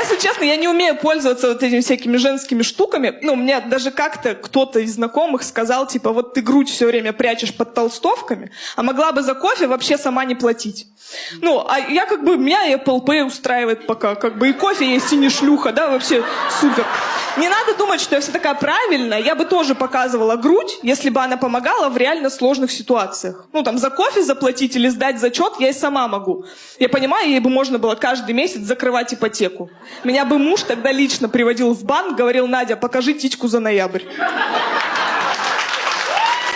Если честно, я не умею пользоваться вот этими всякими женскими штуками. Ну, мне даже как-то кто-то из знакомых сказал, типа, вот ты грудь все время прячешь под толстовками, а могла бы за кофе вообще сама не платить. Ну, а я как бы, меня Apple Pay устраивает пока, как бы и кофе есть, и не шлюха, да, вообще супер. Не надо думать, что я вся такая правильная, я бы тоже показывала грудь, если бы она помогала в реально сложных ситуациях. Ну, там, за кофе заплатить или сдать зачет я и сама могу. Я понимаю, ей бы можно было каждый месяц закрывать ипотеку. Меня бы муж тогда лично приводил в банк, говорил, Надя, покажи тичку за ноябрь.